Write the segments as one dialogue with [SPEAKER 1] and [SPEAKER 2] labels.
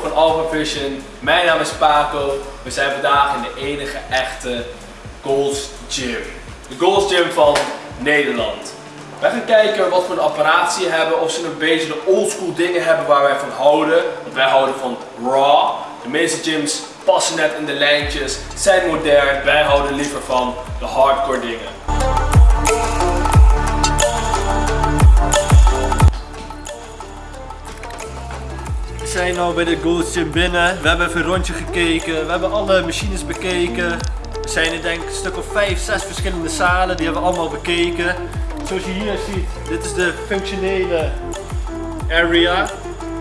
[SPEAKER 1] van Alpha Vision. Mijn naam is Paco. We zijn vandaag in de enige echte Gold's Gym. De Gold's Gym van Nederland. Wij gaan kijken wat voor een apparaat ze hebben. Of ze een beetje de oldschool dingen hebben waar wij van houden. Wij houden van raw. De meeste gyms passen net in de lijntjes, zijn modern. Wij houden liever van de hardcore dingen.
[SPEAKER 2] Zijn nu bij de Gold's Gym binnen. We hebben even een rondje gekeken. We hebben alle machines bekeken. We zijn in denk een stuk of 5, 6 verschillende zalen. Die hebben we allemaal bekeken. Zoals je hier ziet, dit is de functionele area.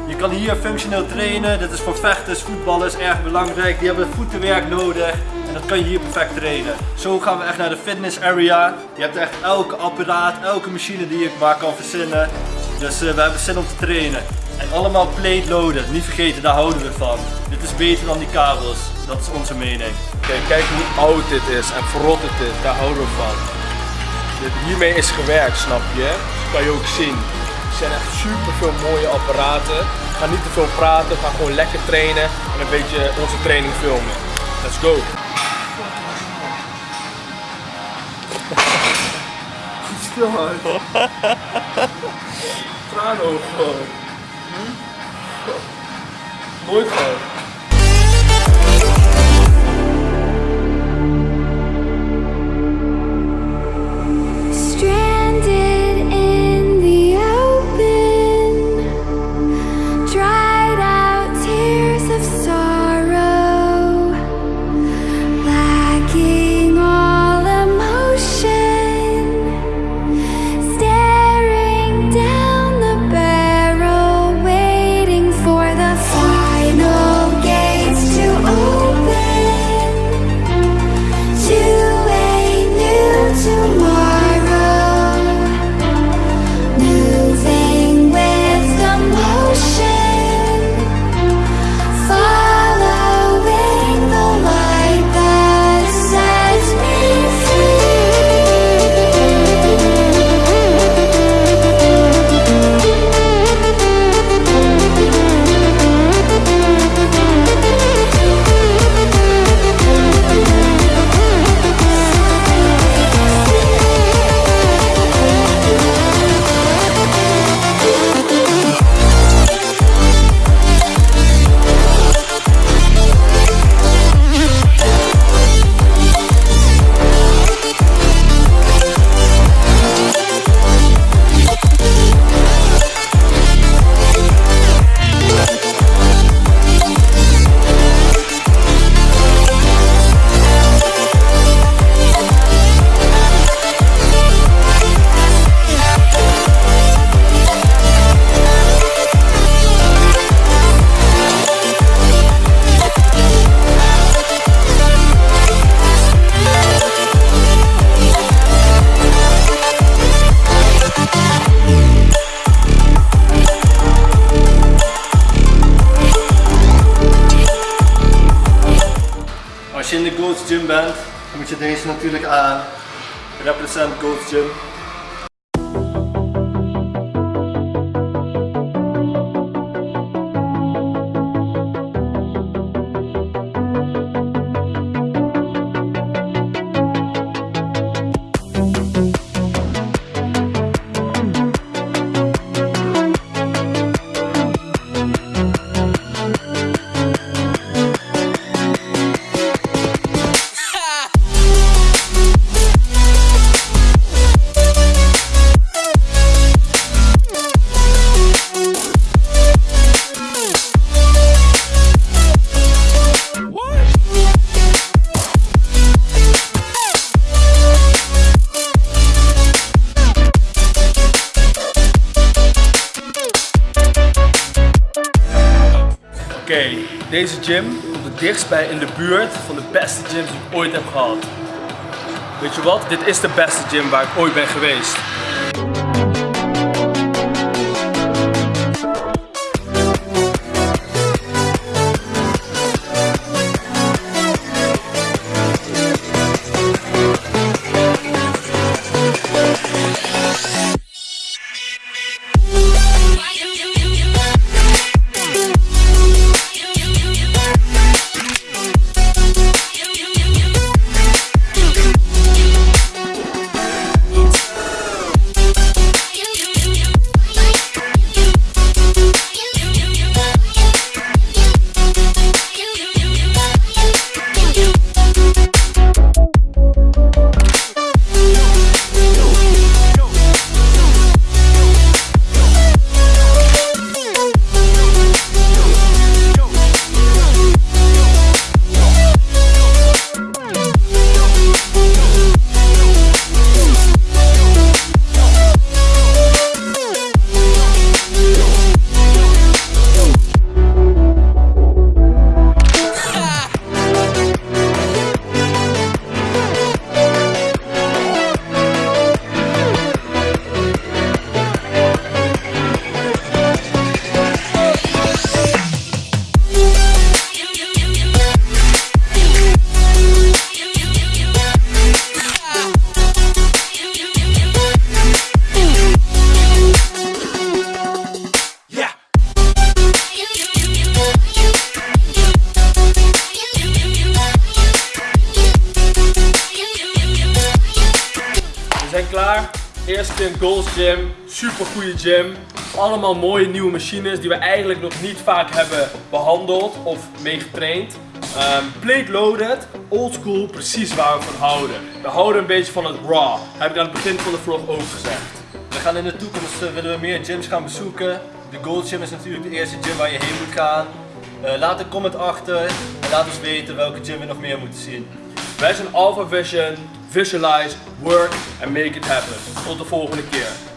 [SPEAKER 2] Je kan hier functioneel trainen. Dit is voor vechters, voetballers erg belangrijk. Die hebben voetenwerk nodig. En dat kan je hier perfect trainen. Zo gaan we echt naar de fitness area. Je hebt echt elke apparaat, elke machine die je maar kan verzinnen. Dus uh, we hebben zin om te trainen. En allemaal plate loaden. Niet vergeten, daar houden we van. Dit is beter dan die kabels. Dat is onze mening.
[SPEAKER 1] Kijk, kijk hoe oud dit is en verrot het is. Daar houden we van. Dit, hiermee is gewerkt, snap je? Dat kan je ook zien. Er zijn echt super veel mooie apparaten. Ga niet te veel praten, ga gewoon lekker trainen en een beetje onze training filmen. Let's go! Stil man. Traanoog gewoon.
[SPEAKER 3] Wohlfahrt.
[SPEAKER 2] Als je in de Gold's Gym bent, moet je deze natuurlijk aan. Represent Gold's Gym.
[SPEAKER 1] Oké, deze gym komt het dichtst bij in de buurt van de beste gyms die ik ooit heb gehad. Weet je wat? Dit is de beste gym waar ik ooit ben geweest. Klaar. Eerste Gold's Gym. Super goede gym. Allemaal mooie nieuwe machines die we eigenlijk nog niet vaak hebben behandeld of mee getraind. Ehm, plate loaded, old school, precies waar we van houden. We houden een beetje van het raw. Heb ik aan het begin van de vlog ook gezegd.
[SPEAKER 2] We gaan in de toekomst eh, willen we meer gyms gaan bezoeken. De Gold Gym is natuurlijk de eerste gym waar je heen moet gaan. Eh, laat een comment achter en laat ons weten welke gym we nog meer moeten zien.
[SPEAKER 1] Wij zijn Alpha Vision. Visualize, work and make it happen. Tot de volgende keer.